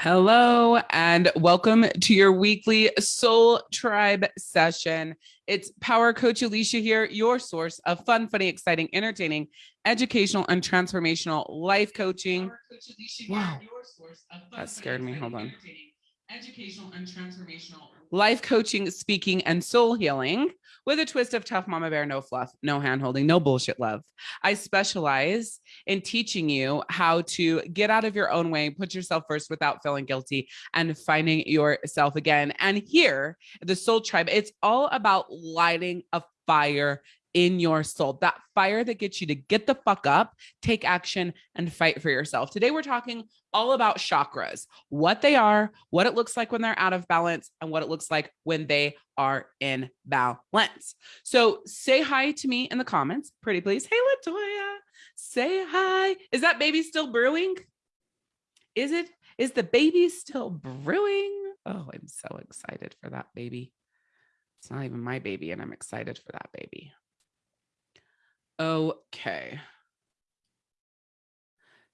Hello and welcome to your weekly Soul Tribe session. It's Power Coach Alicia here, your source of fun, funny, exciting, entertaining, educational, and transformational life coaching. Wow, that scared me. Hold on. Educational and transformational life coaching, speaking, and soul healing with a twist of tough mama bear, no fluff, no hand holding, no bullshit love. I specialize in teaching you how to get out of your own way, put yourself first without feeling guilty and finding yourself again. And here, the soul tribe, it's all about lighting a fire in your soul, that fire that gets you to get the fuck up, take action, and fight for yourself. Today, we're talking all about chakras, what they are, what it looks like when they're out of balance, and what it looks like when they are in balance. So say hi to me in the comments, pretty please. Hey, Latoya, say hi. Is that baby still brewing? Is it? Is the baby still brewing? Oh, I'm so excited for that baby. It's not even my baby, and I'm excited for that baby. Okay.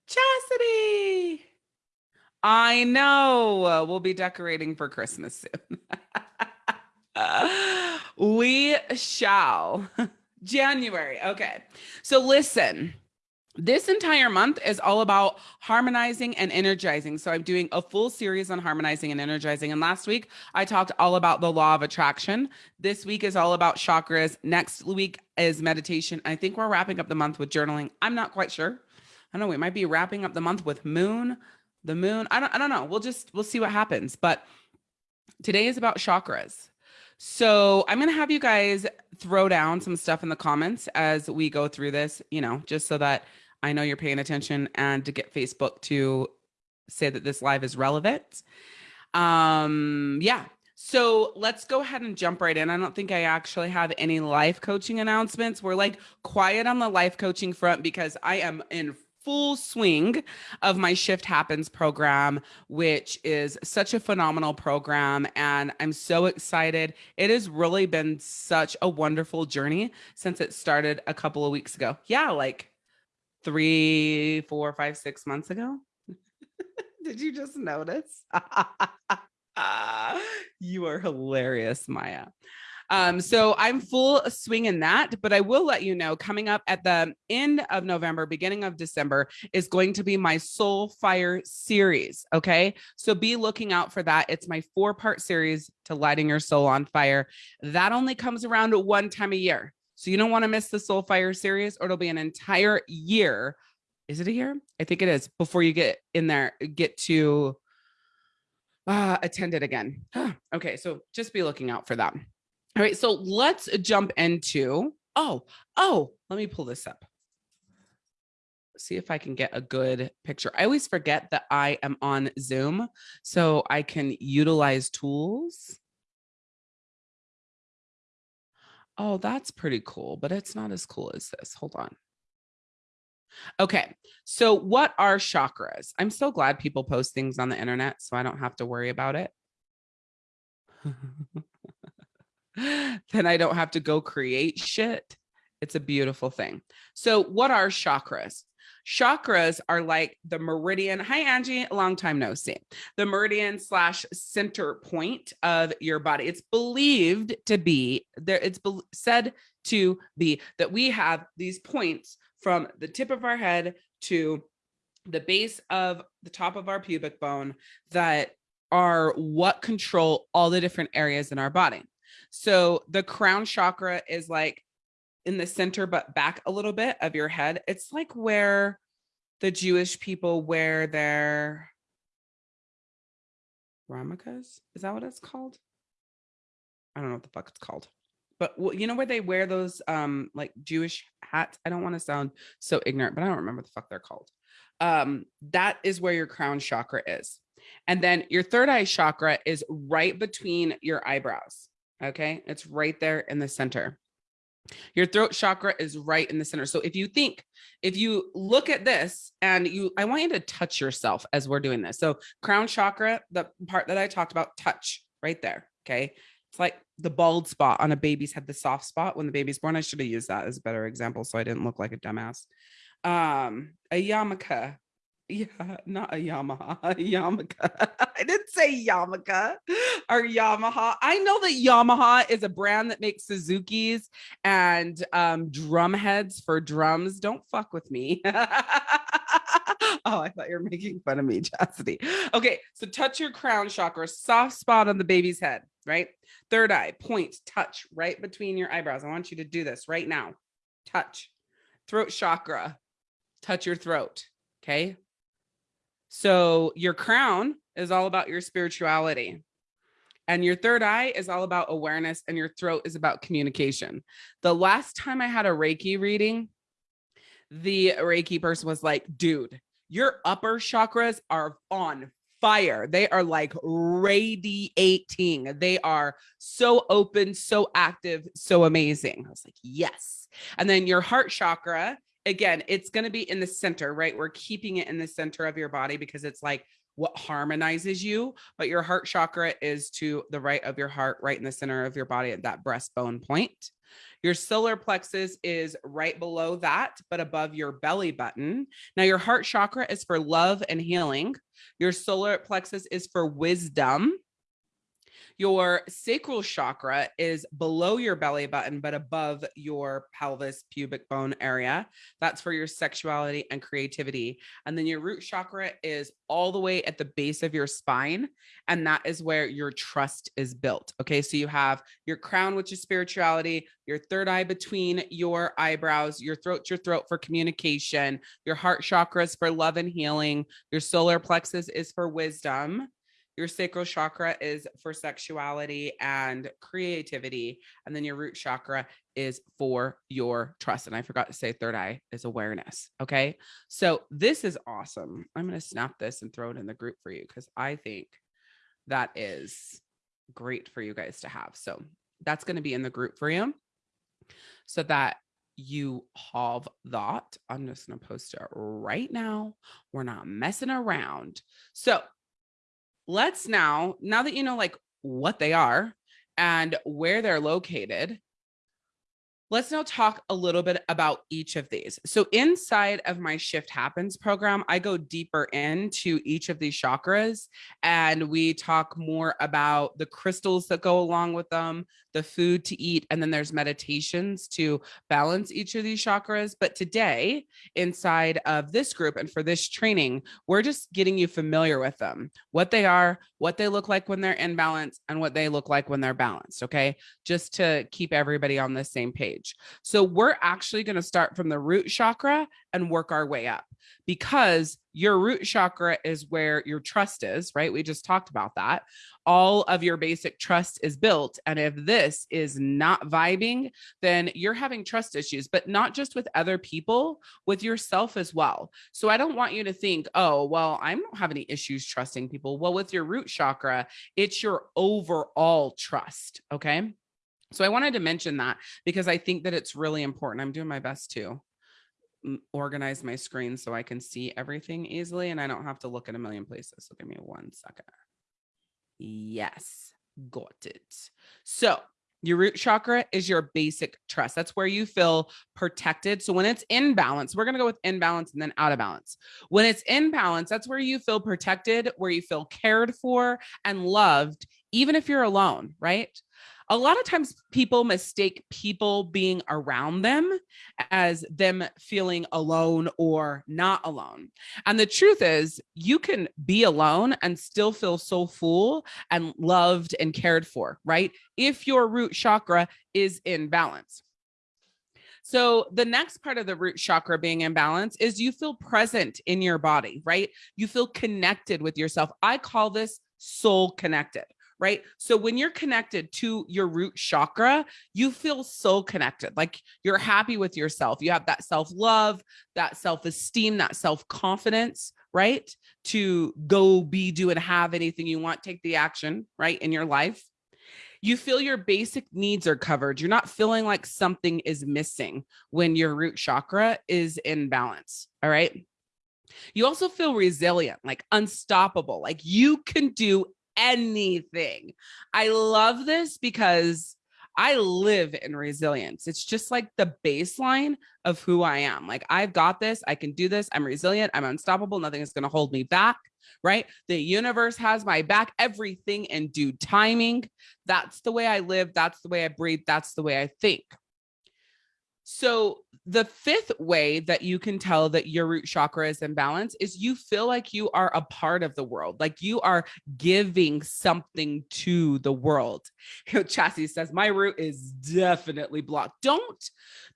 Chastity. I know we'll be decorating for Christmas soon. we shall. January. Okay. So listen, this entire month is all about harmonizing and energizing. So I'm doing a full series on harmonizing and energizing. And last week I talked all about the law of attraction. This week is all about chakras. Next week is meditation. I think we're wrapping up the month with journaling. I'm not quite sure. I don't know. We might be wrapping up the month with moon, the moon. I don't, I don't know. We'll just, we'll see what happens. But today is about chakras. So I'm going to have you guys throw down some stuff in the comments as we go through this, you know, just so that I know you're paying attention and to get Facebook to say that this live is relevant. Um, yeah. So let's go ahead and jump right in. I don't think I actually have any life coaching announcements. We're like quiet on the life coaching front because I am in full swing of my Shift Happens program, which is such a phenomenal program. And I'm so excited. It has really been such a wonderful journey since it started a couple of weeks ago. Yeah, like three, four, five, six months ago. Did you just notice? you are hilarious, Maya. Um, so I'm full swing in that, but I will let you know coming up at the end of November, beginning of December is going to be my Soul Fire series. Okay. So be looking out for that. It's my four part series to lighting your soul on fire. That only comes around one time a year. So you don't want to miss the Soul Fire series or it'll be an entire year. Is it a year? I think it is before you get in there, get to uh, attend it again. okay. So just be looking out for that. All right. So let's jump into, oh, oh, let me pull this up. See if I can get a good picture. I always forget that I am on Zoom so I can utilize tools. Oh, that's pretty cool, but it's not as cool as this. Hold on. Okay, so what are chakras? I'm so glad people post things on the internet so I don't have to worry about it. then I don't have to go create shit. It's a beautiful thing. So what are chakras? Chakras are like the meridian. Hi, Angie. Long time no see. The meridian slash center point of your body. It's believed to be there. It's said to be that we have these points from the tip of our head to the base of the top of our pubic bone that are what control all the different areas in our body. So the crown chakra is like in the center, but back a little bit of your head. It's like where the Jewish people wear their yarmulkes. Is that what it's called? I don't know what the fuck it's called. But you know where they wear those um like Jewish hats? I don't want to sound so ignorant, but I don't remember the fuck they're called. Um, that is where your crown chakra is. And then your third eye chakra is right between your eyebrows. Okay. It's right there in the center. Your throat chakra is right in the center. So if you think, if you look at this and you, I want you to touch yourself as we're doing this. So crown chakra, the part that I talked about, touch right there. Okay. It's like the bald spot on a baby's head, the soft spot when the baby's born. I should have used that as a better example. So I didn't look like a dumbass. Um, a yarmulke. Yeah, not a Yamaha, a Yamaka. I didn't say Yamaka or Yamaha. I know that Yamaha is a brand that makes Suzuki's and um, drum heads for drums. Don't fuck with me. oh, I thought you were making fun of me, Chastity. Okay, so touch your crown chakra, soft spot on the baby's head, right? Third eye, point, touch right between your eyebrows. I want you to do this right now. Touch. Throat chakra, touch your throat. Okay, so your crown is all about your spirituality. And your third eye is all about awareness and your throat is about communication. The last time I had a Reiki reading, the Reiki person was like, dude, your upper chakras are on fire. They are like radiating. They are so open, so active, so amazing. I was like, yes. And then your heart chakra again, it's going to be in the center, right? We're keeping it in the center of your body because it's like what harmonizes you, but your heart chakra is to the right of your heart, right in the center of your body at that breastbone point. Your solar plexus is right below that, but above your belly button. Now, your heart chakra is for love and healing. Your solar plexus is for wisdom. Your sacral chakra is below your belly button, but above your pelvis pubic bone area. That's for your sexuality and creativity. And then your root chakra is all the way at the base of your spine. And that is where your trust is built. Okay. So you have your crown, which is spirituality, your third eye between your eyebrows, your throat, your throat for communication, your heart chakras for love and healing, your solar plexus is for wisdom. Your sacral chakra is for sexuality and creativity. And then your root chakra is for your trust. And I forgot to say third eye is awareness. Okay. So this is awesome. I'm going to snap this and throw it in the group for you because I think that is great for you guys to have. So that's going to be in the group for you so that you have that. I'm just going to post it right now. We're not messing around. So let's now, now that you know like what they are and where they're located, Let's now talk a little bit about each of these. So inside of my Shift Happens program, I go deeper into each of these chakras and we talk more about the crystals that go along with them, the food to eat, and then there's meditations to balance each of these chakras. But today, inside of this group and for this training, we're just getting you familiar with them, what they are, what they look like when they're in balance, and what they look like when they're balanced. Okay. Just to keep everybody on the same page stage. So we're actually going to start from the root chakra and work our way up because your root chakra is where your trust is, right? We just talked about that. All of your basic trust is built. And if this is not vibing, then you're having trust issues, but not just with other people, with yourself as well. So I don't want you to think, oh, well, I don't have any issues trusting people. Well, with your root chakra, it's your overall trust. Okay. So I wanted to mention that because I think that it's really important. I'm doing my best to organize my screen so I can see everything easily and I don't have to look at a million places. So give me one second. Yes, got it. So your root chakra is your basic trust. That's where you feel protected. So when it's in balance, we're going to go with in balance and then out of balance. When it's in balance, that's where you feel protected, where you feel cared for and loved, even if you're alone, right? A lot of times people mistake people being around them as them feeling alone or not alone. And the truth is, you can be alone and still feel so full and loved and cared for, right? If your root chakra is in balance. So the next part of the root chakra being in balance is you feel present in your body, right? You feel connected with yourself. I call this soul connected right? So when you're connected to your root chakra, you feel so connected. Like you're happy with yourself. You have that self-love, that self-esteem, that self-confidence, right? To go be, do, and have anything you want, take the action, right? In your life. You feel your basic needs are covered. You're not feeling like something is missing when your root chakra is in balance. All right. You also feel resilient, like unstoppable, like you can do anything. I love this because I live in resilience. It's just like the baseline of who I am. Like, I've got this. I can do this. I'm resilient. I'm unstoppable. Nothing is going to hold me back. Right. The universe has my back, everything in due timing. That's the way I live. That's the way I breathe. That's the way I think. So the fifth way that you can tell that your root chakra is in balance is you feel like you are a part of the world, like you are giving something to the world. You know, Chastity says my root is definitely blocked. Don't,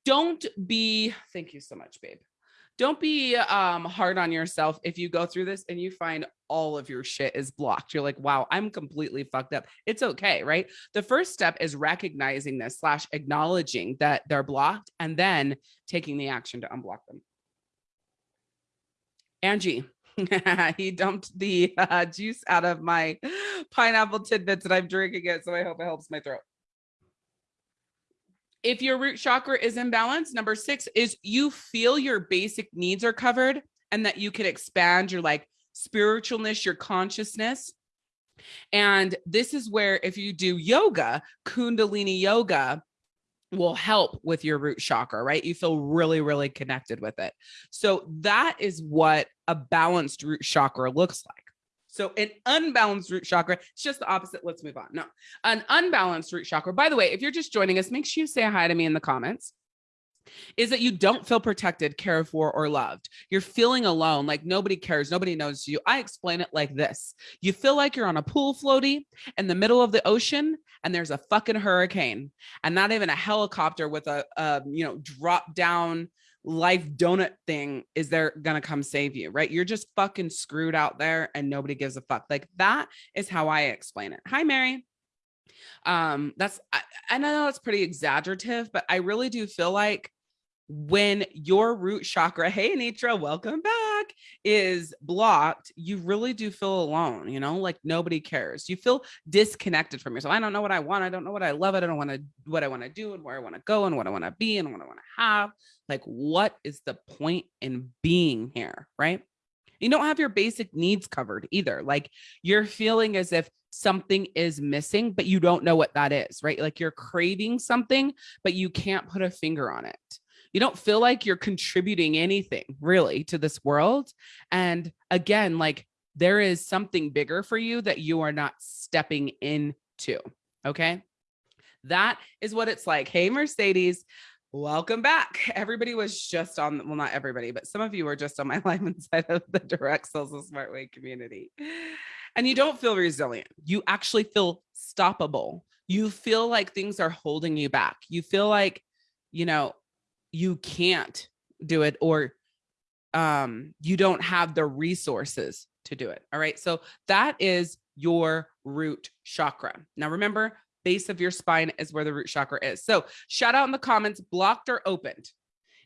don't be, thank you so much, babe don't be um, hard on yourself if you go through this and you find all of your shit is blocked. You're like, wow, I'm completely fucked up. It's okay, right? The first step is recognizing this slash acknowledging that they're blocked and then taking the action to unblock them. Angie, he dumped the uh, juice out of my pineapple tidbits and I'm drinking it. So I hope it helps my throat if your root chakra is imbalanced, number six is you feel your basic needs are covered and that you can expand your like spiritualness, your consciousness. And this is where if you do yoga, Kundalini yoga will help with your root chakra, right? You feel really, really connected with it. So that is what a balanced root chakra looks like. So an unbalanced root chakra, it's just the opposite. Let's move on. No, an unbalanced root chakra. By the way, if you're just joining us, make sure you say hi to me in the comments is that you don't feel protected, cared for, or loved. You're feeling alone, like nobody cares, nobody knows you. I explain it like this. You feel like you're on a pool floaty in the middle of the ocean and there's a fucking hurricane and not even a helicopter with a, a you know, drop down life donut thing is they're gonna come save you, right? You're just fucking screwed out there and nobody gives a fuck. Like that is how I explain it. Hi, Mary. Um, that's I, I know it's pretty exaggerative, but I really do feel like when your root chakra, hey Nitra, welcome back, is blocked, you really do feel alone, you know, like nobody cares. You feel disconnected from yourself. I don't know what I want. I don't know what I love. I don't want to what I want to do and where I want to go and what I want to be and what I want to have. Like, what is the point in being here? Right. You don't have your basic needs covered either. Like you're feeling as if something is missing, but you don't know what that is, right? Like you're craving something, but you can't put a finger on it you don't feel like you're contributing anything really to this world. And again, like there is something bigger for you that you are not stepping into. Okay. That is what it's like. Hey, Mercedes, welcome back. Everybody was just on, well, not everybody, but some of you were just on my live inside of the direct sales of smart way community. And you don't feel resilient. You actually feel stoppable. You feel like things are holding you back. You feel like, you know, you can't do it or um, you don't have the resources to do it. All right. So that is your root chakra. Now remember, base of your spine is where the root chakra is. So shout out in the comments, blocked or opened.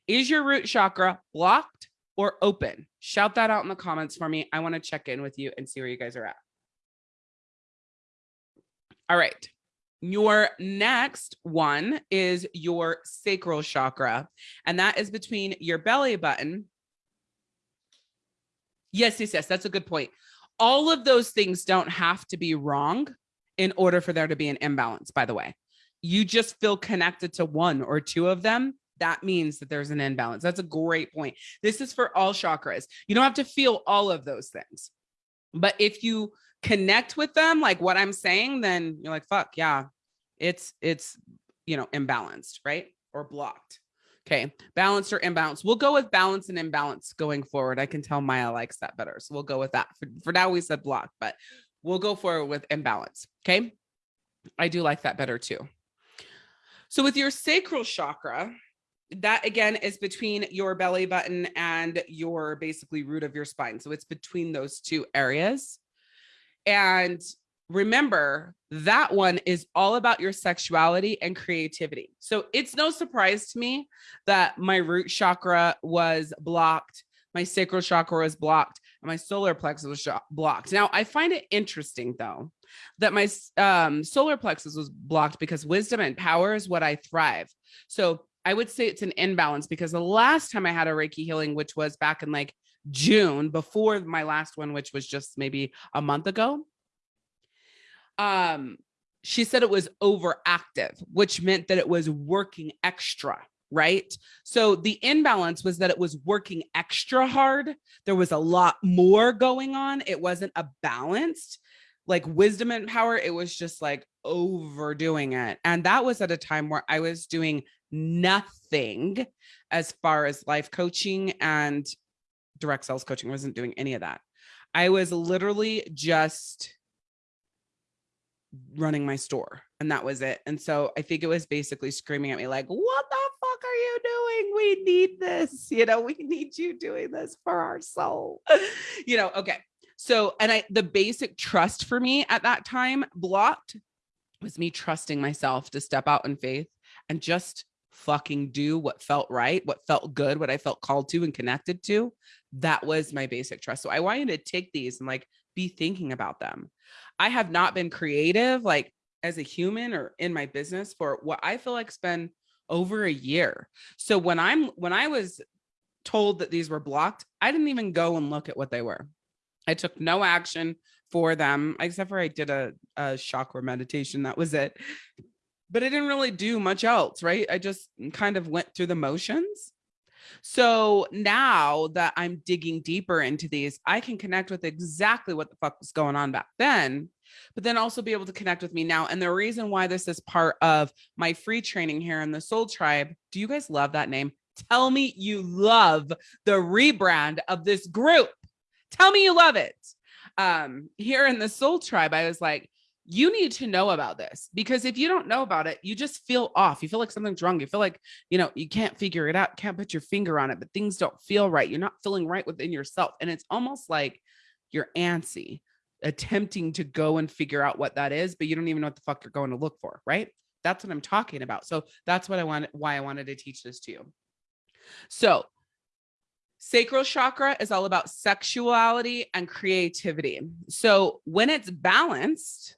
Is your root chakra blocked or open? Shout that out in the comments for me. I want to check in with you and see where you guys are at. All right. Your next one is your sacral chakra, and that is between your belly button. Yes, yes, yes, that's a good point. All of those things don't have to be wrong in order for there to be an imbalance, by the way. You just feel connected to one or two of them. That means that there's an imbalance. That's a great point. This is for all chakras. You don't have to feel all of those things. But if you connect with them, like what I'm saying, then you're like, fuck, yeah, it's, it's, you know, imbalanced, right? Or blocked. Okay, balanced or imbalanced. We'll go with balance and imbalance going forward. I can tell Maya likes that better. So we'll go with that. For, for now, we said block, but we'll go forward with imbalance. Okay, I do like that better too. So with your sacral chakra, that again is between your belly button and your basically root of your spine. So it's between those two areas. And remember that one is all about your sexuality and creativity. So it's no surprise to me that my root chakra was blocked, my sacral chakra was blocked, and my solar plexus was blocked. Now, I find it interesting though that my um, solar plexus was blocked because wisdom and power is what I thrive. So I would say it's an imbalance because the last time I had a Reiki healing, which was back in like June before my last one, which was just maybe a month ago, um she said it was overactive, which meant that it was working extra, right? So the imbalance was that it was working extra hard. There was a lot more going on. It wasn't a balanced like wisdom and power. It was just like overdoing it. And that was at a time where I was doing nothing as far as life coaching and direct sales coaching. I wasn't doing any of that. I was literally just running my store and that was it. And so I think it was basically screaming at me like, what the fuck are you doing? We need this, you know, we need you doing this for our soul, you know, okay. So, and I, the basic trust for me at that time blocked was me trusting myself to step out in faith and just fucking do what felt right, what felt good, what I felt called to and connected to. That was my basic trust. So I wanted to take these and like be thinking about them. I have not been creative like as a human or in my business for what I feel like's been over a year. So when I'm when I was told that these were blocked, I didn't even go and look at what they were. I took no action for them, except for I did a, a chakra meditation. That was it. But I didn't really do much else, right? I just kind of went through the motions. So now that I'm digging deeper into these, I can connect with exactly what the fuck was going on back then, but then also be able to connect with me now. And the reason why this is part of my free training here in the Soul Tribe, do you guys love that name? Tell me you love the rebrand of this group. Tell me you love it. Um, here in the Soul Tribe, I was like, you need to know about this because if you don't know about it, you just feel off. You feel like something's wrong. You feel like, you know, you can't figure it out, can't put your finger on it, but things don't feel right. You're not feeling right within yourself. And it's almost like you're antsy, attempting to go and figure out what that is, but you don't even know what the fuck you're going to look for, right? That's what I'm talking about. So that's what I wanted, why I wanted to teach this to you. So Sacral chakra is all about sexuality and creativity. So when it's balanced,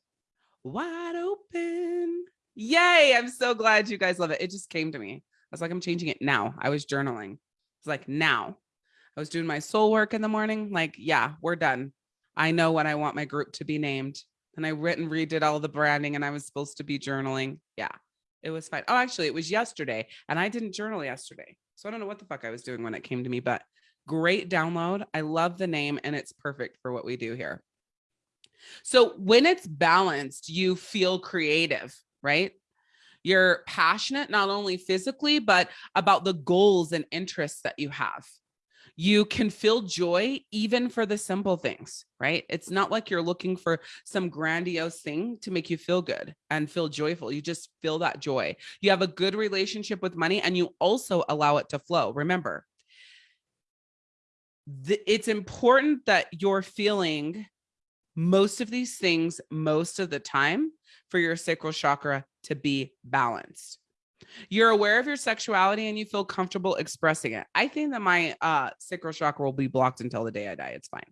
wide open. Yay. I'm so glad you guys love it. It just came to me. I was like, I'm changing it now. I was journaling. It's like now. I was doing my soul work in the morning. Like, yeah, we're done. I know what I want my group to be named. And I written redid all the branding and I was supposed to be journaling. Yeah, it was fine. Oh, actually, it was yesterday and I didn't journal yesterday. So I don't know what the fuck I was doing when it came to me, but great download. I love the name and it's perfect for what we do here. So when it's balanced, you feel creative, right? You're passionate, not only physically, but about the goals and interests that you have. You can feel joy even for the simple things, right? It's not like you're looking for some grandiose thing to make you feel good and feel joyful. You just feel that joy. You have a good relationship with money and you also allow it to flow. Remember, it's important that you're feeling most of these things most of the time for your sacral chakra to be balanced. You're aware of your sexuality and you feel comfortable expressing it. I think that my uh, sacral chakra will be blocked until the day I die. It's fine.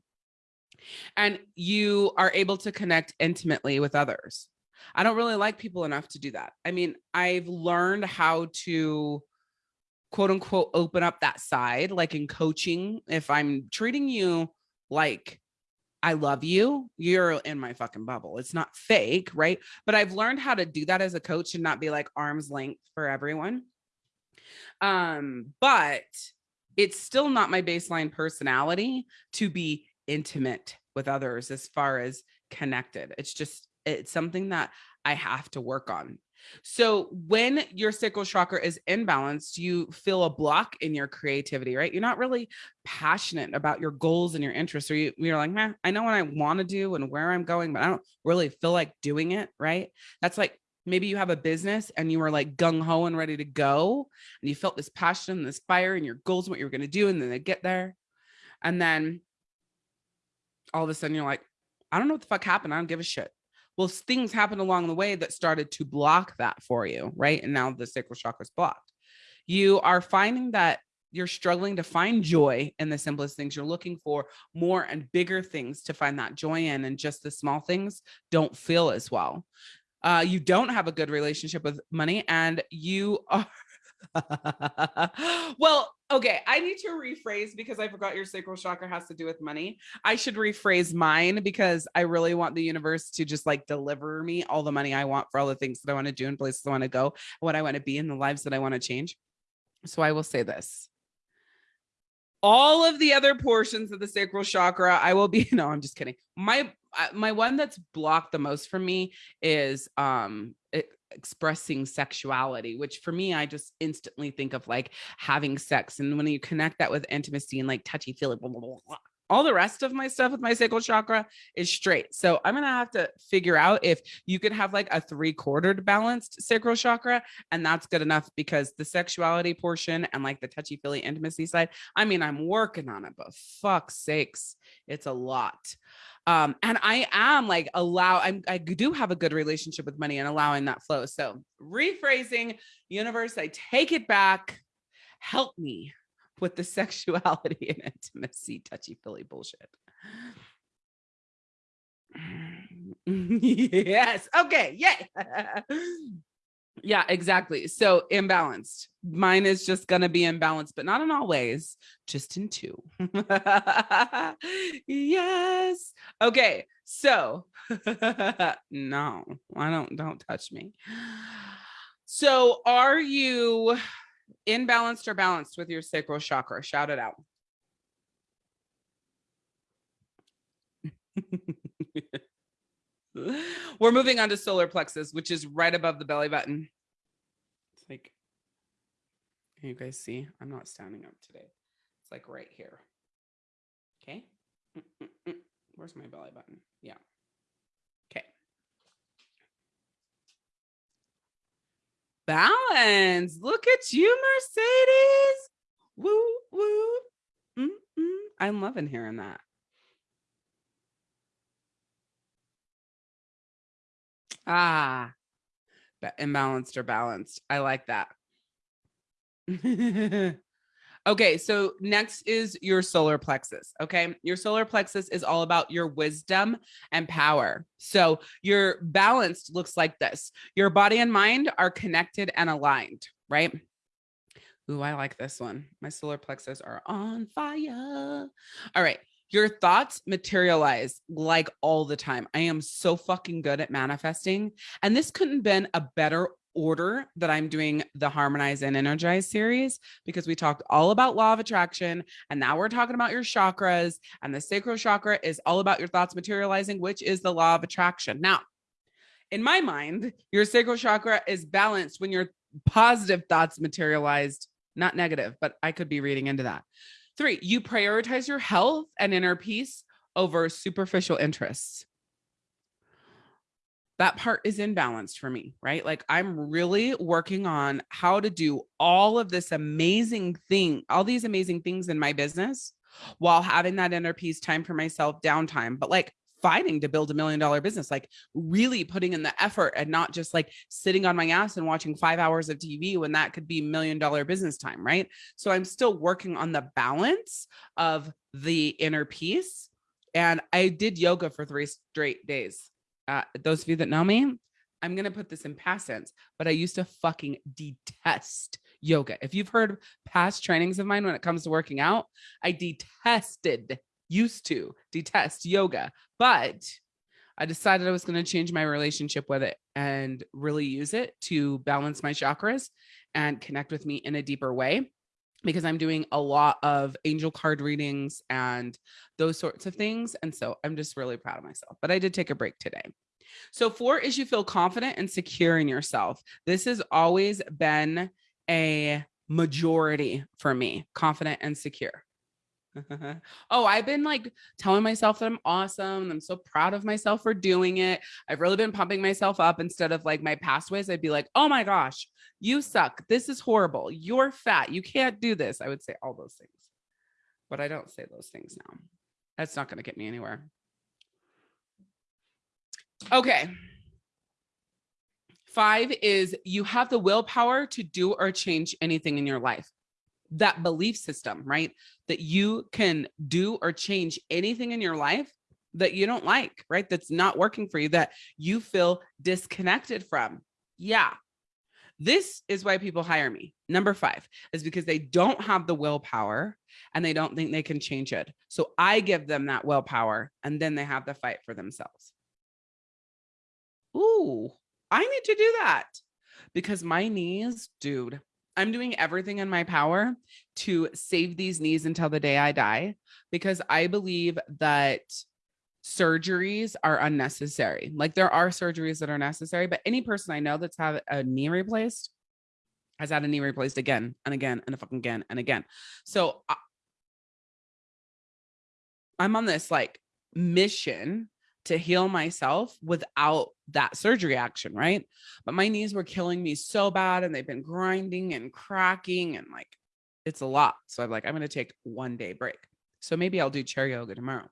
And you are able to connect intimately with others. I don't really like people enough to do that. I mean, I've learned how to quote unquote open up that side, like in coaching. If I'm treating you like I love you. You're in my fucking bubble. It's not fake, right? But I've learned how to do that as a coach and not be like arm's length for everyone. Um, but it's still not my baseline personality to be intimate with others as far as connected. It's just it's something that I have to work on. So when your sacral chakra is imbalanced, you feel a block in your creativity, right? You're not really passionate about your goals and your interests, or you, you're like, man, I know what I want to do and where I'm going, but I don't really feel like doing it, right? That's like maybe you have a business and you were like gung ho and ready to go, and you felt this passion and this fire and your goals, and what you were going to do, and then they get there, and then all of a sudden you're like, I don't know what the fuck happened. I don't give a shit well things happened along the way that started to block that for you right? And now the sacral chakra is blocked. You are finding that you're struggling to find joy in the simplest things. You're looking for more and bigger things to find that joy in and just the small things don't feel as well. Uh, you don't have a good relationship with money and you are well okay, I need to rephrase because I forgot your sacral chakra has to do with money. I should rephrase mine because I really want the universe to just like deliver me all the money I want for all the things that I want to do and places I want to go, what I want to be in the lives that I want to change. So I will say this. All of the other portions of the sacral chakra, I will be, no, I'm just kidding. My my one that's blocked the most for me is um expressing sexuality, which for me, I just instantly think of like having sex. And when you connect that with intimacy and like touchy feely, blah, blah, blah, all the rest of my stuff with my sacral chakra is straight. So I'm going to have to figure out if you could have like a three quartered balanced sacral chakra. And that's good enough because the sexuality portion and like the touchy feely intimacy side, I mean, I'm working on it, but fuck sakes, it's a lot um and i am like allow i'm i do have a good relationship with money and allowing that flow. So rephrasing universe i take it back. Help me with the sexuality and intimacy. Touchy feely bullshit. Yes. Okay. Yeah yeah, exactly. So imbalanced. Mine is just going to be imbalanced, but not in all ways, just in two. yes. Okay. So no, I don't, don't touch me. So are you imbalanced or balanced with your sacral chakra? Shout it out. We're moving on to solar plexus, which is right above the belly button. It's like, can you guys see? I'm not standing up today. It's like right here. Okay. Where's my belly button? Yeah. Okay. Balance. Look at you, Mercedes. Woo, woo. I'm loving hearing that. Ah, imbalanced or balanced. I like that. okay, so next is your solar plexus. Okay, your solar plexus is all about your wisdom and power. So your balanced looks like this your body and mind are connected and aligned, right? Ooh, I like this one. My solar plexus are on fire. All right your thoughts materialize like all the time. I am so fucking good at manifesting. And this couldn't have been a better order that I'm doing the Harmonize and Energize series because we talked all about law of attraction and now we're talking about your chakras and the sacral chakra is all about your thoughts materializing which is the law of attraction. Now, in my mind, your sacral chakra is balanced when your positive thoughts materialized, not negative, but I could be reading into that. Three, you prioritize your health and inner peace over superficial interests. That part is imbalanced for me, right? Like I'm really working on how to do all of this amazing thing, all these amazing things in my business while having that inner peace time for myself downtime. But like fighting to build a million dollar business, like really putting in the effort and not just like sitting on my ass and watching five hours of TV when that could be million dollar business time, right? So I'm still working on the balance of the inner peace. And I did yoga for three straight days. Uh, those of you that know me, I'm going to put this in past tense, but I used to fucking detest yoga. If you've heard past trainings of mine when it comes to working out, I detested used to detest yoga, but I decided I was going to change my relationship with it and really use it to balance my chakras and connect with me in a deeper way because I'm doing a lot of angel card readings and those sorts of things. And so I'm just really proud of myself. But I did take a break today. So, four is you feel confident and secure in yourself. This has always been a majority for me confident and secure. oh, I've been like telling myself that I'm awesome. I'm so proud of myself for doing it. I've really been pumping myself up instead of like my past ways. I'd be like, oh my gosh, you suck. This is horrible. You're fat. You can't do this. I would say all those things, but I don't say those things now. That's not going to get me anywhere. Okay. Five is you have the willpower to do or change anything in your life that belief system, right? That you can do or change anything in your life that you don't like, right? That's not working for you, that you feel disconnected from. Yeah. This is why people hire me. Number five is because they don't have the willpower and they don't think they can change it. So I give them that willpower and then they have the fight for themselves. Ooh, I need to do that because my knees, dude, I'm doing everything in my power to save these knees until the day I die because I believe that surgeries are unnecessary. Like there are surgeries that are necessary, but any person I know that's had a knee replaced has had a knee replaced again and again and a fucking again and again. So I, I'm on this like mission to heal myself without that surgery action, right? But my knees were killing me so bad and they've been grinding and cracking and like it's a lot. So I'm like, I'm going to take one day break. So maybe I'll do chair yoga tomorrow.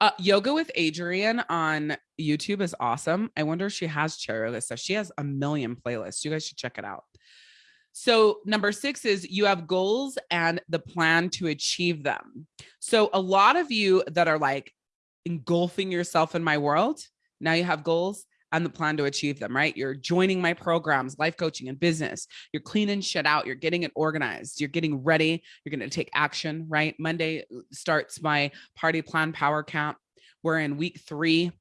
Uh, yoga with Adriene on YouTube is awesome. I wonder if she has chair yoga stuff. She has a million playlists. You guys should check it out. So number six is you have goals and the plan to achieve them. So a lot of you that are like engulfing yourself in my world, now you have goals and the plan to achieve them, right? You're joining my programs, life coaching and business. You're cleaning shit out. You're getting it organized. You're getting ready. You're going to take action, right? Monday uh, starts my party plan power camp. We're in week three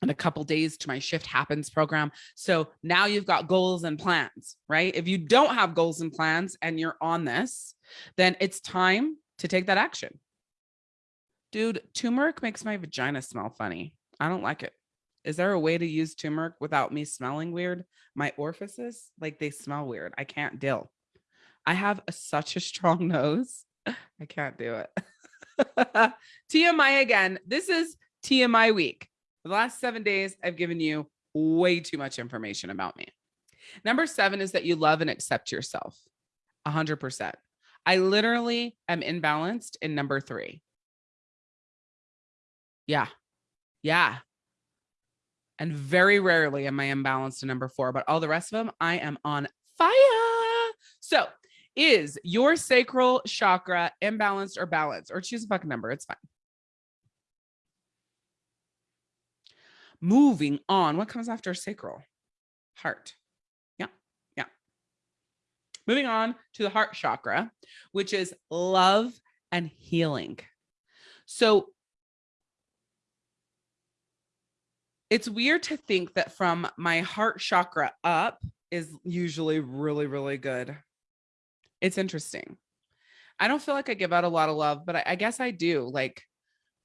and a couple days to my shift happens program. So now you've got goals and plans, right? If you don't have goals and plans and you're on this, then it's time to take that action. Dude, turmeric makes my vagina smell funny. I don't like it. Is there a way to use turmeric without me smelling weird? My orifices, like they smell weird. I can't deal. I have a, such a strong nose. I can't do it. TMI again. This is TMI week. The last seven days, I've given you way too much information about me. Number seven is that you love and accept yourself. A hundred percent. I literally am imbalanced in number three. Yeah. Yeah and very rarely am I imbalanced to number four, but all the rest of them, I am on fire. So is your sacral chakra imbalanced or balanced or choose a fucking number. It's fine. Moving on. What comes after sacral? Heart. Yeah. Yeah. Moving on to the heart chakra, which is love and healing. So it's weird to think that from my heart chakra up is usually really, really good. It's interesting. I don't feel like I give out a lot of love, but I, I guess I do. Like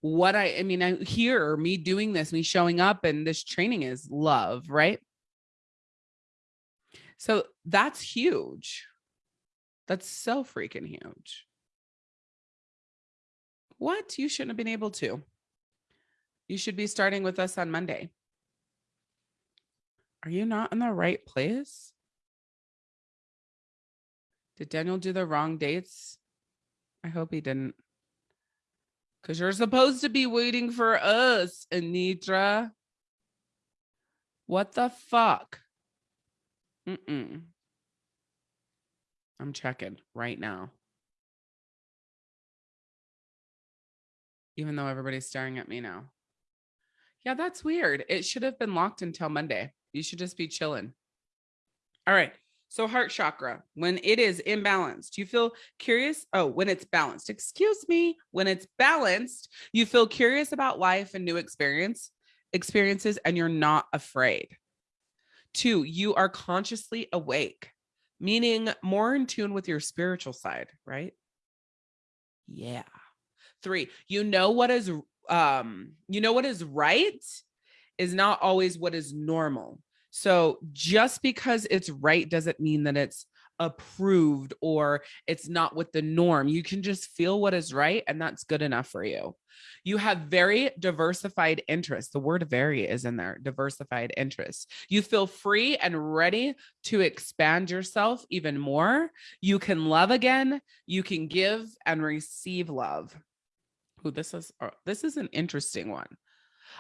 what I, I mean, I hear me doing this, me showing up and this training is love, right? So that's huge. That's so freaking huge. What? You shouldn't have been able to. You should be starting with us on Monday. Are you not in the right place? Did Daniel do the wrong dates? I hope he didn't. Because you're supposed to be waiting for us, Anitra. What the fuck? Mm-mm. I'm checking right now. Even though everybody's staring at me now. Yeah, that's weird. It should have been locked until Monday. You should just be chilling. All right. So heart chakra, when it is imbalanced, you feel curious. Oh, when it's balanced, excuse me. When it's balanced, you feel curious about life and new experience experiences, and you're not afraid. Two, you are consciously awake, meaning more in tune with your spiritual side, right? Yeah. Three, you know what is um, you know what is right is not always what is normal. So just because it's right doesn't mean that it's approved or it's not with the norm. You can just feel what is right and that's good enough for you. You have very diversified interests. The word very is in there, diversified interests. You feel free and ready to expand yourself even more. You can love again. You can give and receive love. Ooh, this is uh, this is an interesting one.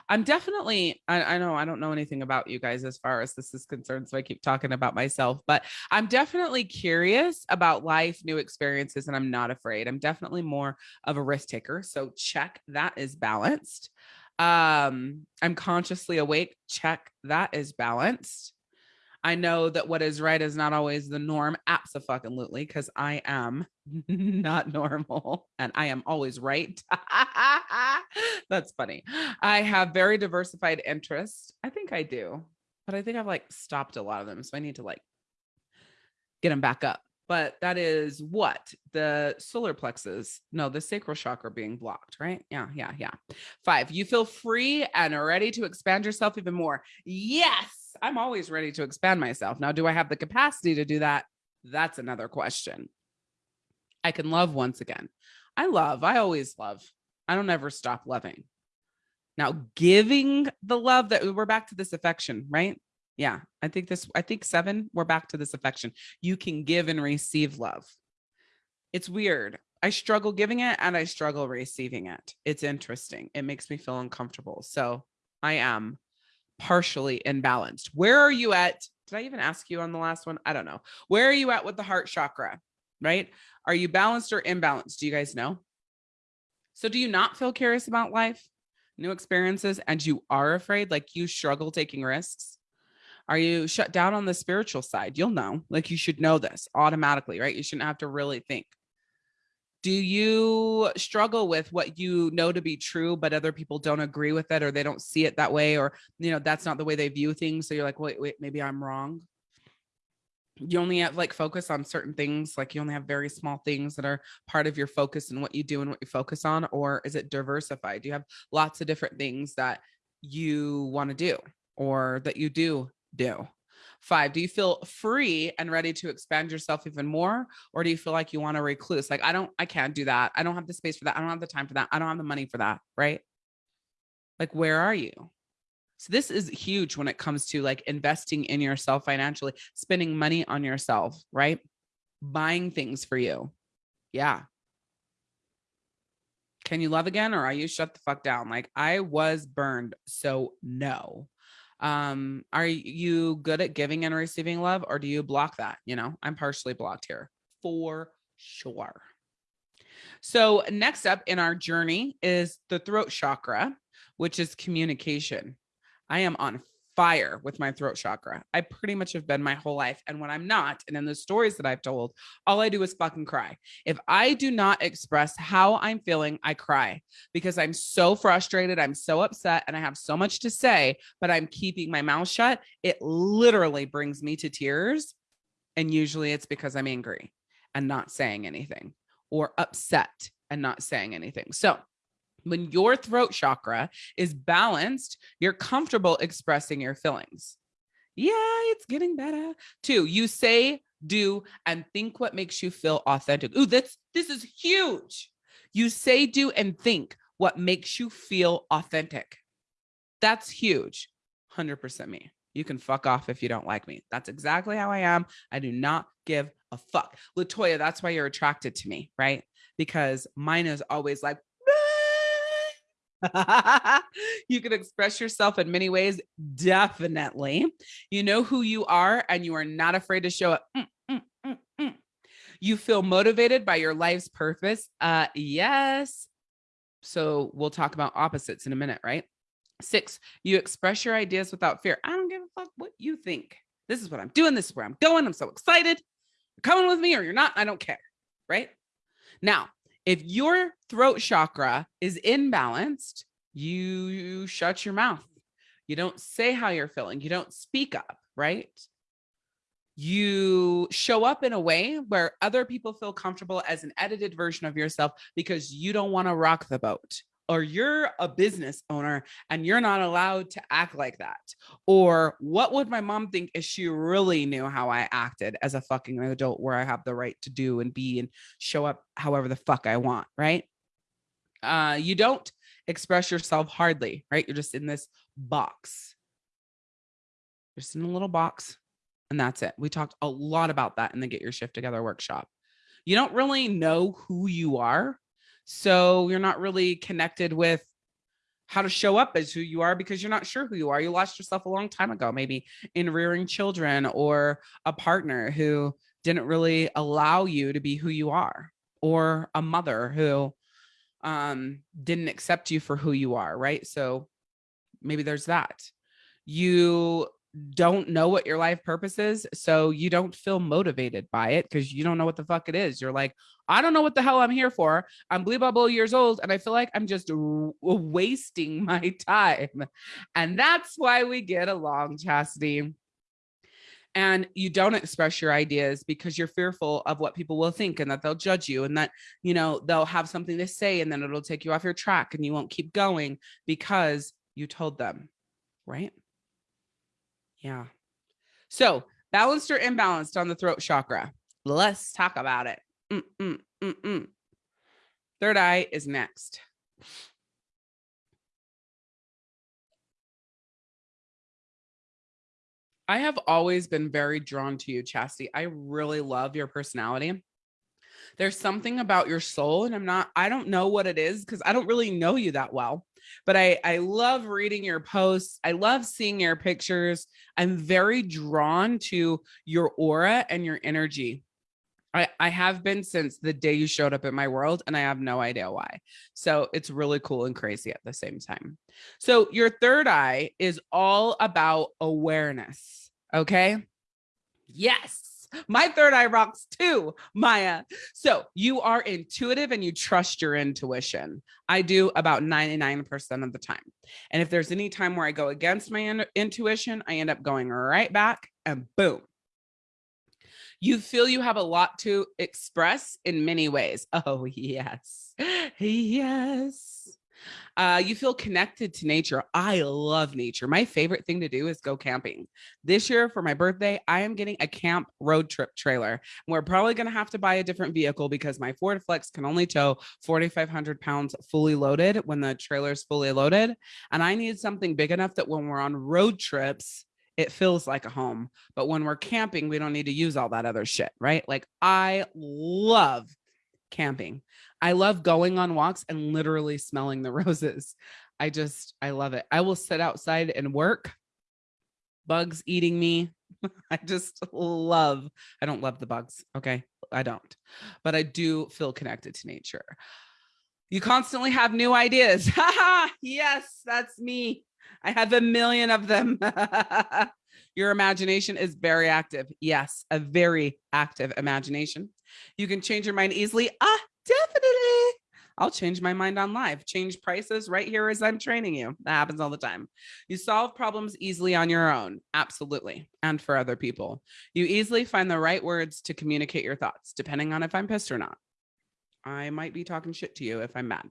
I'm definitely, I, I, know I don't know anything about you guys as far as this is concerned, so I keep talking about myself, but I'm definitely curious about life, new experiences, and I'm not afraid. I'm definitely more of a risk taker. So check that is balanced. Um, I'm consciously awake. Check that is balanced. I know that what is right is not always the norm. Absolutely, because I am not normal and I am always right. That's funny. I have very diversified interests. I think I do, but I think I've like stopped a lot of them. So I need to like get them back up. But that is what the solar plexus, no, the sacral chakra being blocked, right? Yeah, yeah, yeah. Five, you feel free and ready to expand yourself even more. Yes, I'm always ready to expand myself. Now, do I have the capacity to do that? That's another question. I can love once again. I love, I always love. I don't ever stop loving. Now, giving the love that we're back to this affection, right? Yeah, I think this, I think seven, we're back to this affection. You can give and receive love. It's weird. I struggle giving it and I struggle receiving it. It's interesting. It makes me feel uncomfortable. So I am partially imbalanced. Where are you at? Did I even ask you on the last one? I don't know. Where are you at with the heart chakra? Right? Are you balanced or imbalanced? Do you guys know? So do you not feel curious about life, new experiences, and you are afraid, like you struggle taking risks? Are you shut down on the spiritual side? You'll know, like you should know this automatically, right? You shouldn't have to really think. Do you struggle with what you know to be true, but other people don't agree with it or they don't see it that way, or, you know, that's not the way they view things. So you're like, wait, wait, maybe I'm wrong you only have like focus on certain things like you only have very small things that are part of your focus and what you do and what you focus on or is it diversified do you have lots of different things that you want to do or that you do do five do you feel free and ready to expand yourself even more or do you feel like you want to recluse like i don't i can't do that i don't have the space for that i don't have the time for that i don't have the money for that right like where are you so this is huge when it comes to like investing in yourself financially, spending money on yourself, right? Buying things for you. Yeah. Can you love again or are you shut the fuck down? Like I was burned. So no. Um, are you good at giving and receiving love or do you block that? You know, I'm partially blocked here for sure. So next up in our journey is the throat chakra, which is communication. I am on fire with my throat chakra. I pretty much have been my whole life. And when I'm not, and in the stories that I've told, all I do is fucking cry. If I do not express how I'm feeling, I cry because I'm so frustrated. I'm so upset and I have so much to say, but I'm keeping my mouth shut. It literally brings me to tears. And usually it's because I'm angry and not saying anything or upset and not saying anything. So when your throat chakra is balanced, you're comfortable expressing your feelings. Yeah, it's getting better. Two, you say, do, and think what makes you feel authentic. Ooh, that's this is huge. You say, do, and think what makes you feel authentic. That's huge. 100% me. You can fuck off if you don't like me. That's exactly how I am. I do not give a fuck. Latoya, that's why you're attracted to me, right? Because mine is always like, you can express yourself in many ways. Definitely. You know who you are and you are not afraid to show it. Mm, mm, mm, mm, you feel motivated by your life's purpose. Uh, yes. So we'll talk about opposites in a minute, right? Six, you express your ideas without fear. I don't give a fuck what you think. This is what I'm doing. This is where I'm going. I'm so excited. You're coming with me or you're not. I don't care. Right now, if your throat chakra is imbalanced, you, you shut your mouth. You don't say how you're feeling. You don't speak up, right? You show up in a way where other people feel comfortable as an edited version of yourself because you don't want to rock the boat or you're a business owner and you're not allowed to act like that. Or what would my mom think if she really knew how I acted as a fucking adult where I have the right to do and be and show up however the fuck I want, right? Uh, you don't express yourself hardly, right? You're just in this box. just in a little box and that's it. We talked a lot about that in the Get Your Shift Together workshop. You don't really know who you are so you're not really connected with how to show up as who you are because you're not sure who you are. You lost yourself a long time ago, maybe in rearing children or a partner who didn't really allow you to be who you are or a mother who um, didn't accept you for who you are. Right. So maybe there's that. You don't know what your life purpose is. So you don't feel motivated by it because you don't know what the fuck it is. You're like, I don't know what the hell I'm here for. I'm blah, blah years old. And I feel like I'm just wasting my time. And that's why we get along, Chastity. And you don't express your ideas because you're fearful of what people will think and that they'll judge you and that, you know, they'll have something to say and then it'll take you off your track and you won't keep going because you told them, right? Yeah. So balanced or imbalanced on the throat chakra. Let's talk about it. Mm -mm, mm Third eye is next. I have always been very drawn to you, Chastity. I really love your personality. There's something about your soul and I'm not, I don't know what it is because I don't really know you that well, but I, I love reading your posts. I love seeing your pictures. I'm very drawn to your aura and your energy. I, I have been since the day you showed up in my world and I have no idea why. So it's really cool and crazy at the same time. So your third eye is all about awareness. Okay. Yes. My third eye rocks too, Maya. So you are intuitive and you trust your intuition. I do about 99% of the time. And if there's any time where I go against my in intuition, I end up going right back and boom, you feel you have a lot to express in many ways. Oh, yes. Yes. Uh, you feel connected to nature. I love nature. My favorite thing to do is go camping. This year for my birthday, I am getting a camp road trip trailer. We're probably going to have to buy a different vehicle because my Ford Flex can only tow 4,500 pounds fully loaded when the trailer is fully loaded. And I need something big enough that when we're on road trips, it feels like a home. But when we're camping, we don't need to use all that other shit, right? Like I love camping. I love going on walks and literally smelling the roses. I just, I love it. I will sit outside and work, bugs eating me. I just love, I don't love the bugs. Okay. I don't, but I do feel connected to nature. You constantly have new ideas. Ha ha. Yes, that's me. I have a million of them. Your imagination is very active. Yes, a very active imagination. You can change your mind easily. Ah, definitely. I'll change my mind on live, change prices right here as I'm training you. That happens all the time. You solve problems easily on your own. Absolutely. And for other people. You easily find the right words to communicate your thoughts, depending on if I'm pissed or not. I might be talking shit to you if I'm mad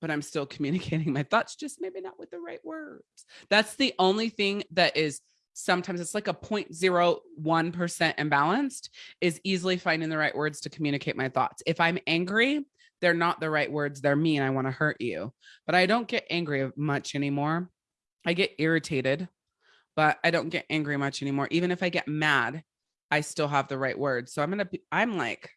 but I'm still communicating my thoughts, just maybe not with the right words. That's the only thing that is sometimes it's like a 0.01% imbalanced is easily finding the right words to communicate my thoughts. If I'm angry, they're not the right words. They're mean. I want to hurt you, but I don't get angry much anymore. I get irritated, but I don't get angry much anymore. Even if I get mad, I still have the right words. So I'm going to, I'm like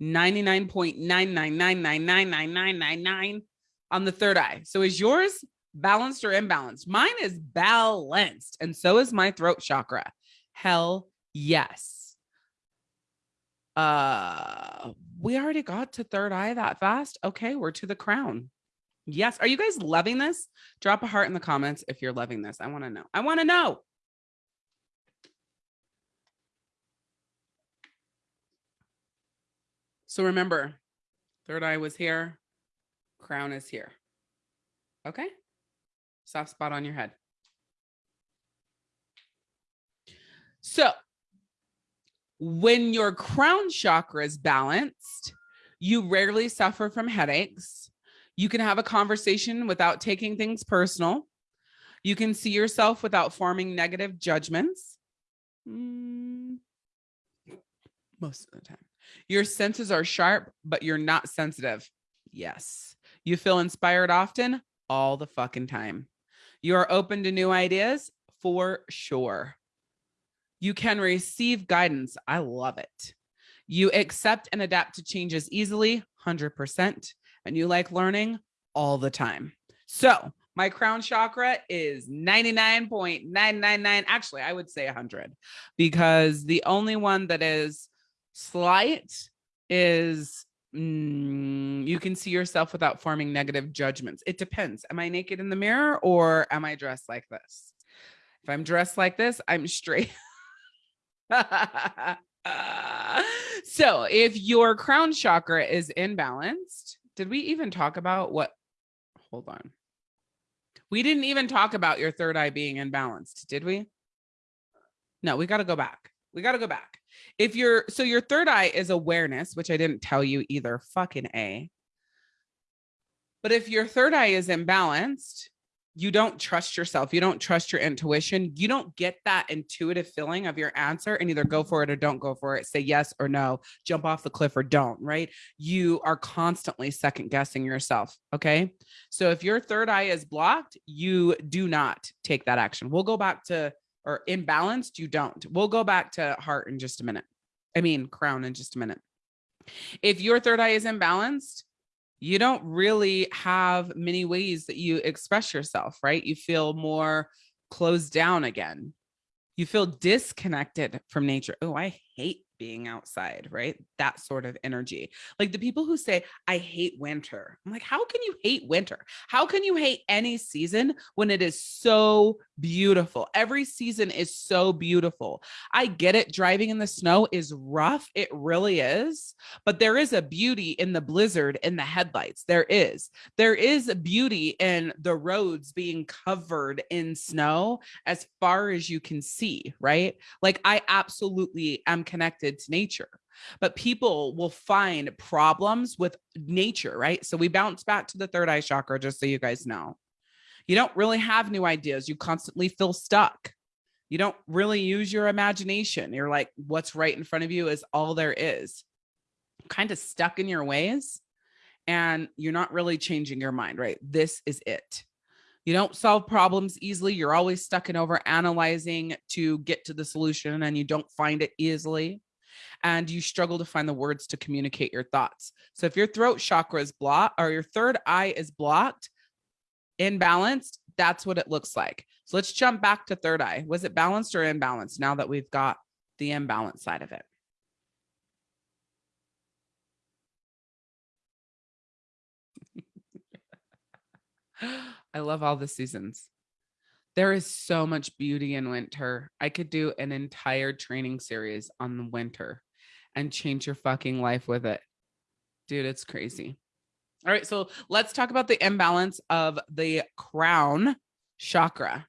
99.999999999 on the third eye. So is yours balanced or imbalanced? Mine is balanced. And so is my throat chakra. Hell yes. Uh, we already got to third eye that fast. Okay, we're to the crown. Yes. Are you guys loving this? Drop a heart in the comments if you're loving this. I want to know. I want to know. So remember, third eye was here, crown is here. Okay? Soft spot on your head. So when your crown chakra is balanced, you rarely suffer from headaches. You can have a conversation without taking things personal. You can see yourself without forming negative judgments. Mm, most of the time. Your senses are sharp, but you're not sensitive. Yes. You feel inspired often all the fucking time. You are open to new ideas for sure. You can receive guidance. I love it. You accept and adapt to changes easily, 100%. And you like learning all the time. So my crown chakra is 99.999. Actually, I would say 100 because the only one that is Slight is mm, you can see yourself without forming negative judgments. It depends. Am I naked in the mirror or am I dressed like this? If I'm dressed like this, I'm straight. so if your crown chakra is imbalanced, did we even talk about what? Hold on. We didn't even talk about your third eye being imbalanced, did we? No, we got to go back. We got to go back. If you're so your third eye is awareness, which I didn't tell you either. Fucking A. But if your third eye is imbalanced, you don't trust yourself. You don't trust your intuition. You don't get that intuitive feeling of your answer and either go for it or don't go for it. Say yes or no, jump off the cliff or don't, right? You are constantly second guessing yourself. Okay. So if your third eye is blocked, you do not take that action. We'll go back to, or imbalanced, you don't. We'll go back to heart in just a minute. I mean, crown in just a minute. If your third eye is imbalanced, you don't really have many ways that you express yourself, right? You feel more closed down again. You feel disconnected from nature. Oh, I hate being outside, right? That sort of energy. Like the people who say, I hate winter. I'm like, how can you hate winter? How can you hate any season when it is so beautiful? Every season is so beautiful. I get it. Driving in the snow is rough. It really is. But there is a beauty in the blizzard in the headlights. There is. There is a beauty in the roads being covered in snow as far as you can see, right? Like I absolutely am connected connected to nature but people will find problems with nature right? So we bounce back to the third eye chakra just so you guys know. You don't really have new ideas. You constantly feel stuck. You don't really use your imagination. You're like what's right in front of you is all there is. Kind of stuck in your ways and you're not really changing your mind right? This is it. You don't solve problems easily. You're always stuck in over analyzing to get to the solution and you don't find it easily and you struggle to find the words to communicate your thoughts. So if your throat chakra is blocked or your third eye is blocked, imbalanced, that's what it looks like. So let's jump back to third eye. Was it balanced or imbalanced now that we've got the imbalance side of it? I love all the seasons. There is so much beauty in winter. I could do an entire training series on the winter and change your fucking life with it. Dude, it's crazy. All right, so let's talk about the imbalance of the crown chakra.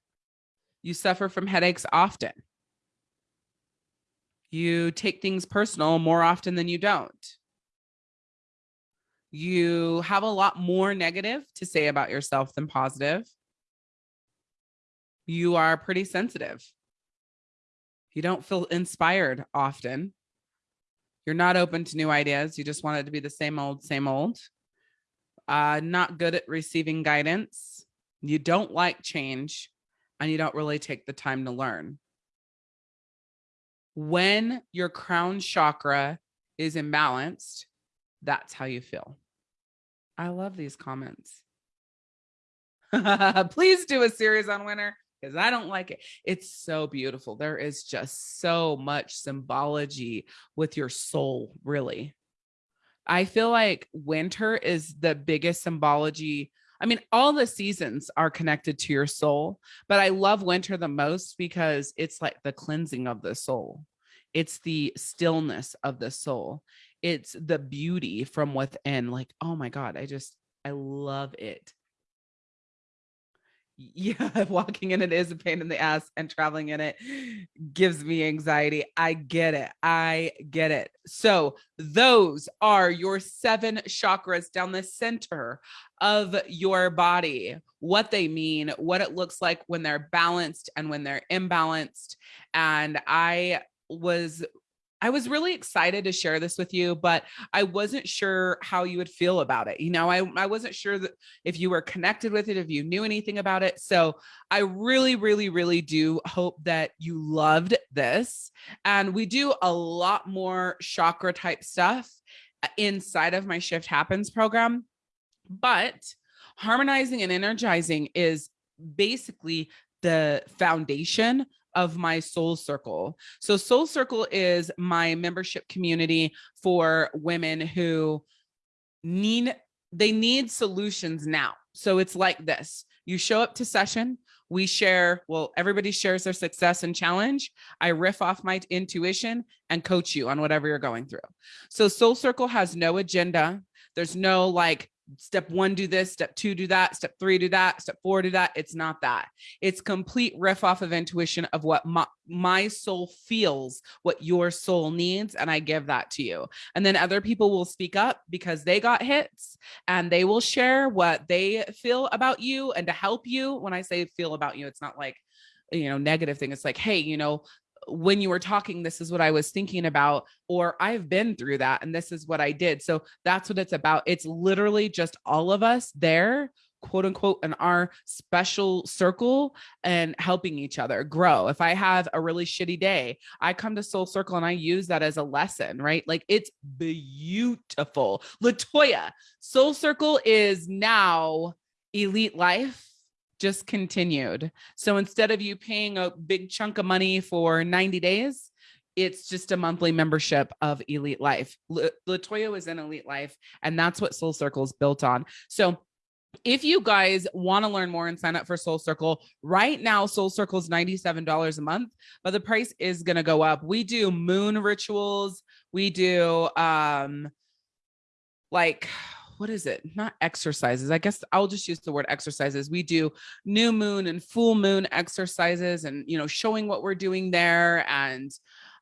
You suffer from headaches often. You take things personal more often than you don't. You have a lot more negative to say about yourself than positive you are pretty sensitive. You don't feel inspired often. You're not open to new ideas. You just want it to be the same old, same old. Uh, not good at receiving guidance. You don't like change and you don't really take the time to learn. When your crown chakra is imbalanced, that's how you feel. I love these comments. Please do a series on winter because I don't like it. It's so beautiful. There is just so much symbology with your soul, really. I feel like winter is the biggest symbology. I mean, all the seasons are connected to your soul, but I love winter the most because it's like the cleansing of the soul. It's the stillness of the soul. It's the beauty from within. Like, oh my God, I just, I love it yeah, walking in it is a pain in the ass and traveling in it gives me anxiety. I get it. I get it. So, those are your seven chakras down the center of your body, what they mean, what it looks like when they're balanced and when they're imbalanced. And I was I was really excited to share this with you, but I wasn't sure how you would feel about it. You know, I, I wasn't sure that if you were connected with it, if you knew anything about it. So I really, really, really do hope that you loved this. And we do a lot more chakra type stuff uh, inside of my Shift Happens program. But harmonizing and energizing is basically the foundation of my soul circle. So soul circle is my membership community for women who need they need solutions now. So it's like this. You show up to session, we share, well, everybody shares their success and challenge. I riff off my intuition and coach you on whatever you're going through. So Soul Circle has no agenda. There's no like step one, do this, step two, do that, step three, do that, step four, do that. It's not that. It's complete riff off of intuition of what my, my soul feels, what your soul needs. And I give that to you. And then other people will speak up because they got hits and they will share what they feel about you and to help you. When I say feel about you, it's not like, you know, negative thing. It's like, hey, you know, when you were talking, this is what I was thinking about, or I've been through that and this is what I did. So that's what it's about. It's literally just all of us there quote unquote in our special circle and helping each other grow. If I have a really shitty day, I come to Soul Circle and I use that as a lesson, right? Like it's beautiful. Latoya, Soul Circle is now elite life just continued. So instead of you paying a big chunk of money for 90 days, it's just a monthly membership of Elite Life. Latoya was in Elite Life, and that's what Soul Circle is built on. So if you guys want to learn more and sign up for Soul Circle, right now Soul Circle is $97 a month, but the price is going to go up. We do moon rituals. We do um like what is it? Not exercises. I guess I'll just use the word exercises. We do new moon and full moon exercises and, you know, showing what we're doing there. And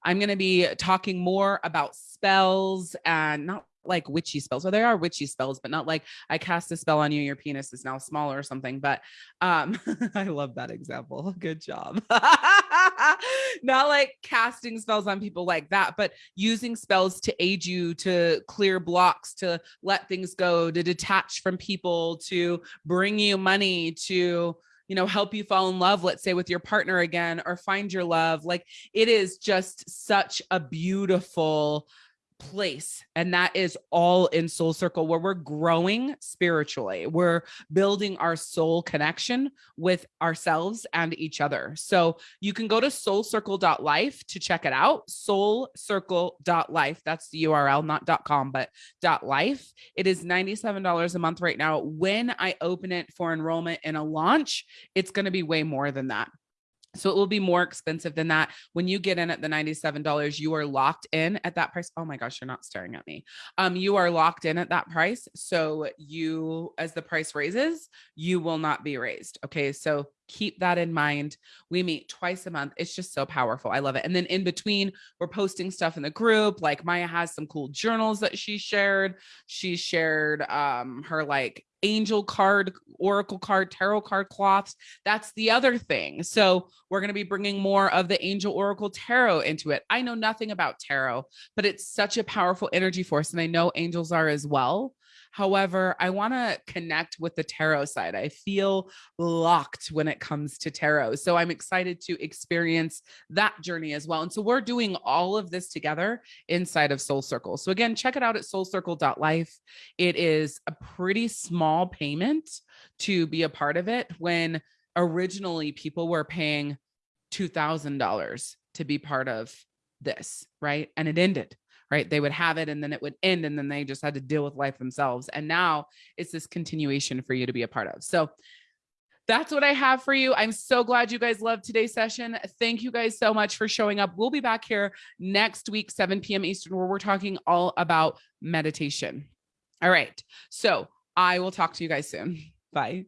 I'm going to be talking more about spells and not like witchy spells. So there are witchy spells, but not like I cast a spell on you, your penis is now smaller or something. But um, I love that example. Good job. not like casting spells on people like that, but using spells to aid you to clear blocks, to let things go, to detach from people, to bring you money, to you know, help you fall in love, let's say with your partner again, or find your love. Like it is just such a beautiful place and that is all in soul circle where we're growing spiritually. We're building our soul connection with ourselves and each other. So you can go to soulcircle.life to check it out soulcircle.life that's the url not com but life. It is $97 a month right now. When i open it for enrollment in a launch it's going to be way more than that so it will be more expensive than that. When you get in at the $97, you are locked in at that price. Oh my gosh, you're not staring at me. Um, you are locked in at that price. So you, as the price raises, you will not be raised. Okay. So keep that in mind. We meet twice a month. It's just so powerful. I love it. And then in between, we're posting stuff in the group. Like Maya has some cool journals that she shared. She shared um, her like angel card, oracle card, tarot card cloths. That's the other thing. So we're going to be bringing more of the angel oracle tarot into it. I know nothing about tarot, but it's such a powerful energy force. And I know angels are as well. However, I want to connect with the tarot side. I feel locked when it comes to tarot. So I'm excited to experience that journey as well. And so we're doing all of this together inside of Soul Circle. So again, check it out at soulcircle.life. It is a pretty small payment to be a part of it when originally people were paying $2,000 to be part of this, right? And it ended right? They would have it and then it would end and then they just had to deal with life themselves. And now it's this continuation for you to be a part of. So that's what I have for you. I'm so glad you guys loved today's session. Thank you guys so much for showing up. We'll be back here next week, 7 p.m. Eastern, where we're talking all about meditation. All right. So I will talk to you guys soon. Bye.